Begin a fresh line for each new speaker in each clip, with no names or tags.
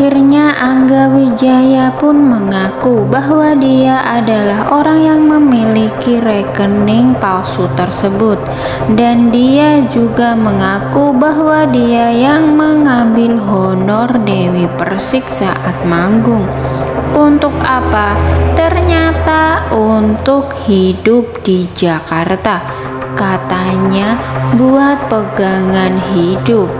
Akhirnya Angga Wijaya pun mengaku bahwa dia adalah orang yang memiliki rekening palsu tersebut dan dia juga mengaku bahwa dia yang mengambil honor Dewi Persik saat manggung. Untuk apa? Ternyata untuk hidup di Jakarta. Katanya buat pegangan hidup.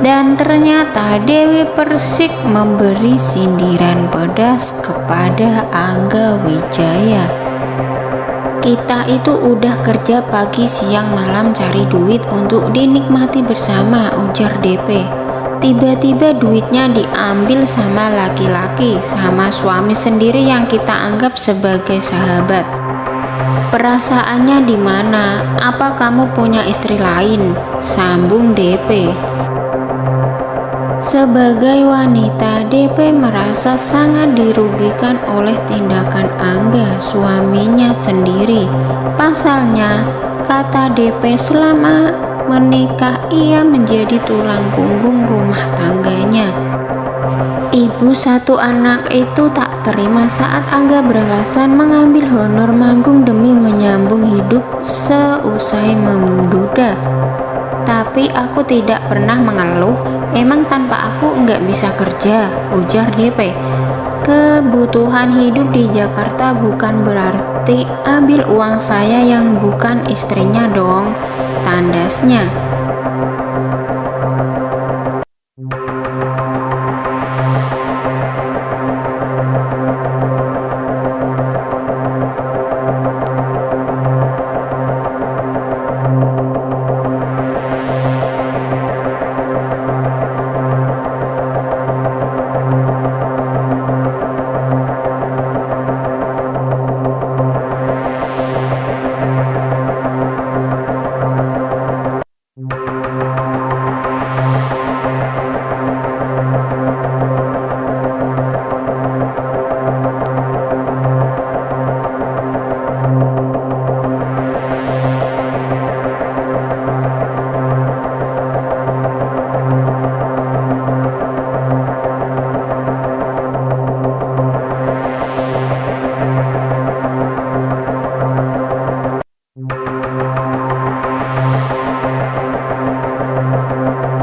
Dan ternyata Dewi Persik memberi sindiran pedas kepada Angga Wijaya. Kita itu udah kerja pagi siang malam cari duit untuk dinikmati bersama ujar DP. Tiba-tiba duitnya diambil sama laki-laki sama suami sendiri yang kita anggap sebagai sahabat. Perasaannya di mana? Apa kamu punya istri lain? Sambung DP. Sebagai wanita, DP merasa sangat dirugikan oleh tindakan Angga, suaminya sendiri. Pasalnya, kata DP selama menikah ia menjadi tulang punggung rumah tangganya. Ibu satu anak itu tak terima saat Angga beralasan mengambil honor manggung demi menyambung hidup seusai menduda. Tapi aku tidak pernah mengeluh, emang tanpa aku nggak bisa kerja, ujar DP. Kebutuhan hidup di Jakarta bukan berarti ambil uang saya yang bukan istrinya dong, tandasnya.